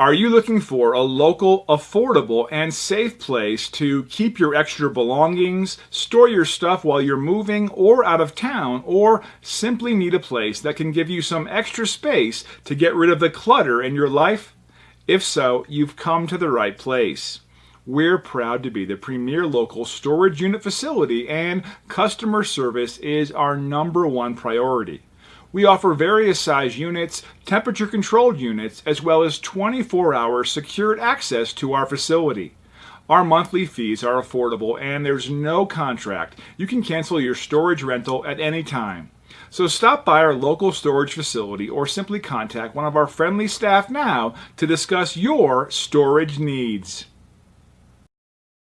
Are you looking for a local, affordable, and safe place to keep your extra belongings, store your stuff while you're moving or out of town, or simply need a place that can give you some extra space to get rid of the clutter in your life? If so, you've come to the right place. We're proud to be the premier local storage unit facility and customer service is our number one priority. We offer various size units, temperature controlled units, as well as 24 hour secured access to our facility. Our monthly fees are affordable and there's no contract. You can cancel your storage rental at any time. So stop by our local storage facility or simply contact one of our friendly staff now to discuss your storage needs.